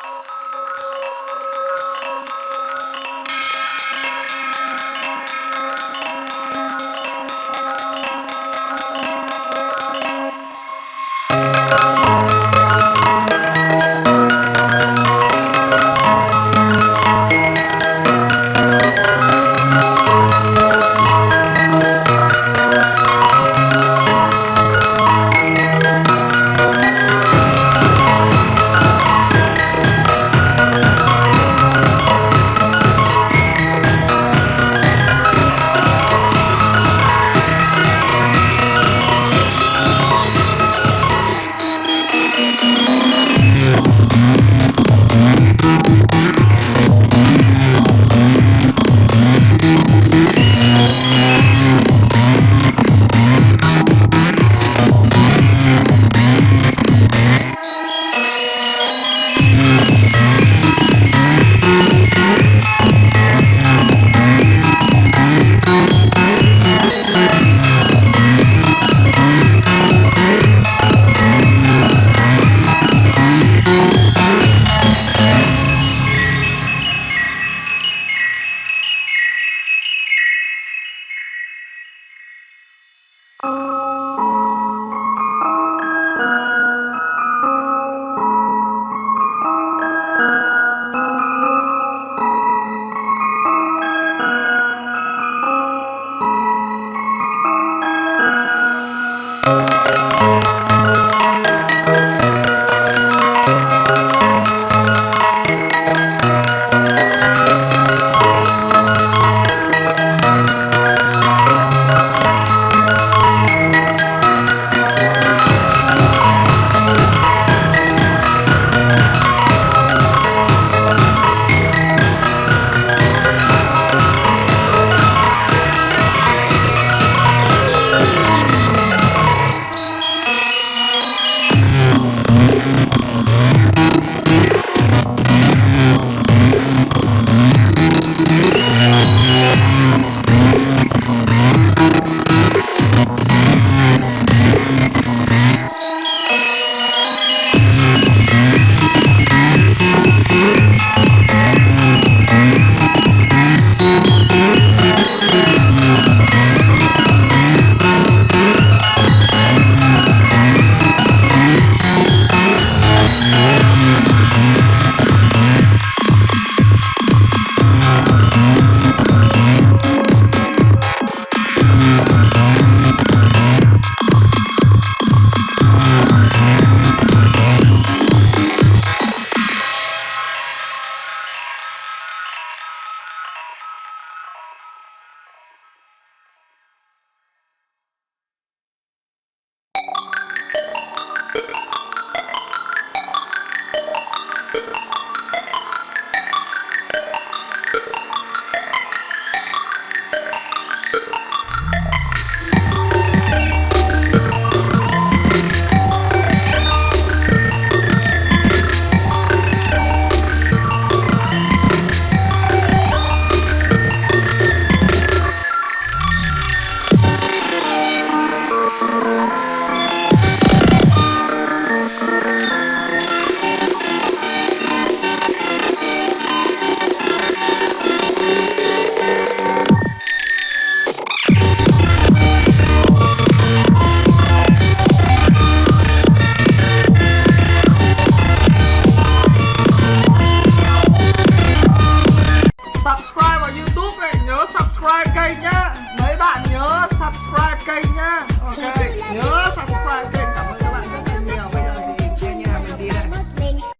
Música